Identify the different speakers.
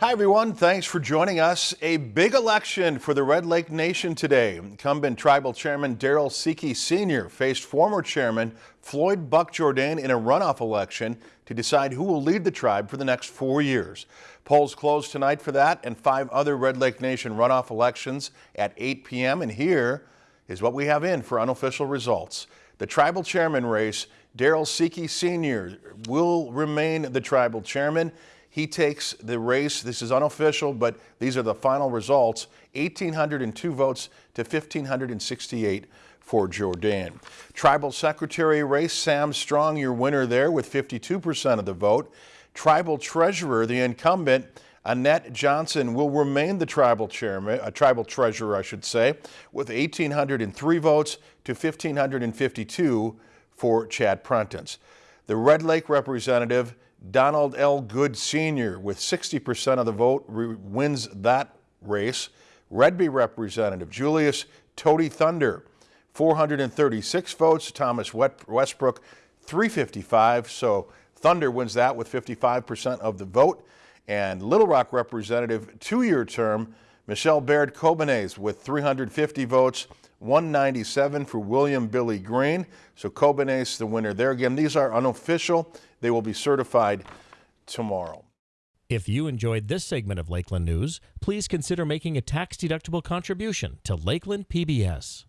Speaker 1: Hi, everyone. Thanks for joining us. A big election for the Red Lake Nation today. Incumbent Tribal Chairman Darrell Seki Sr. faced former Chairman Floyd Buck Jourdain in a runoff election to decide who will lead the tribe for the next four years. Polls close tonight for that and five other Red Lake Nation runoff elections at 8 p.m. And here is what we have in for unofficial results. The Tribal Chairman race, Darrell Seki Sr. will remain the Tribal Chairman. He takes the race. This is unofficial, but these are the final results. 1,802 votes to 1,568 for Jourdain. Tribal Secretary race, Sam Strong, your winner there with 52% of the vote. Tribal Treasurer, the incumbent, Annette Johnson will remain the tribal chairman, a tribal treasurer, I should say, with 1,803 votes to 1,552 for Chad Prentice. The Red Lake representative, Donald L. Good Sr. with 60% of the vote wins that race. Redby Representative Julius Toady Thunder, 436 votes. Thomas Westbrook, 355. So Thunder wins that with 55% of the vote. And Little Rock Representative, two-year term, Michelle Baird Kobanez with 350 votes. 197 for William Billy Green. So Kobanez the winner there. Again, these are unofficial. They will be certified tomorrow.
Speaker 2: If you enjoyed this segment of Lakeland News, please consider making a tax-deductible contribution to Lakeland PBS.